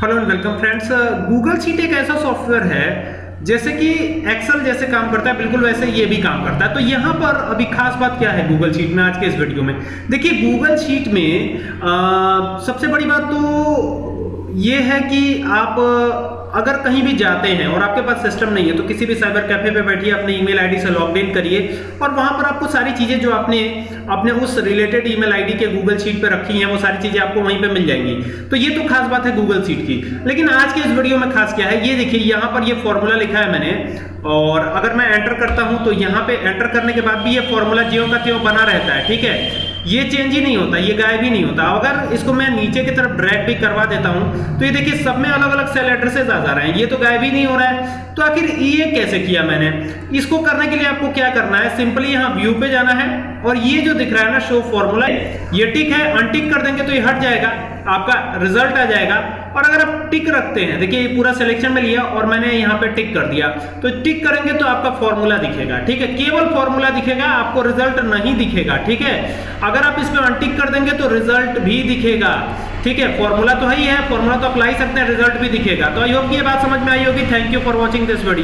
Hello and welcome friends Google sheet एक ऐसा software है जैसे कि एक्सेल जैसे काम करता है बिल्कुल वैसे ये भी काम करता है। तो यहाँ पर अभी खास बात क्या है गूगल शीट में आज के इस वीडियो में? देखिए गूगल शीट में आ, सबसे बड़ी बात तो ये है कि आप अगर कहीं भी जाते हैं और आपके पास सिस्टम नहीं है तो किसी भी साइबर कैफ़े पे बैठिए, अपने ईमेल आईडी से लॉग इन करिए और वहाँ पर आपको सारी चीज़ें जो आपने अपने उस रिलेटेड ईमेल आईडी के गूगल शीट पे रखी हैं, वो सारी चीज़ें आपको वहीं पे मिल जाएँगी। तो ये तो खास बात है गूगल शीट की। लेकिन आज के इस वीडियो में खास क्या है? ये देखिए, यहाँ पर ये फॉर्मूला लिखा है मैंने और अगर मैं एंटर करता हूँ तो यहाँ पे एंटर करने के बाद भी ये फॉर्मूला ज्यो का त्यों बना रहता है, ठीक है? ये चेंज ही नहीं होता, ये गायब ही नहीं होता। अगर इसको मैं नीचे की तरफ़ ड्रैग भी करवा देता हूँ तो ये देखिए सब में अलग अलग सेल एड्रेसेस आ जा रहे हैं। ये तो गायब ही नहीं हो रहा है। तो आखिर ये कैसे किया मैंने? इसको करने के लिए आपको क्या करना है? सिंपली यहाँ व्यू पे जाना है और ये जो दिख रहा है ना शो फॉर्मूला ये टिक है अनटिक कर देंगे तो ये हट जाएगा। आपका रिज़ल्ट आ जाएगा। और अगर आप टिक रखते हैं, देखिए ये पूरा सिलेक्शन में लिया और मैंने यहाँ पे टिक कर दिया। तो टिक करेंगे तो आपका फॉर्मूला दिखेगा, ठीक है? केवल फॉर्मूला दिखेगा, आपको रिज़ल्ट नहीं दिखेगा, ठीक है? अगर आप इसमें अनटिक कर देंगे तो रिज़ल्ट भी दिखेगा, ठीक है? फॉर्मूला तो है ही है फॉर्मूला तो अप्लाई सकते हैं रिज़ल्ट भी दिखेगा। तो आई होप ये बात समझ में आई होगी। Thank you for watching this video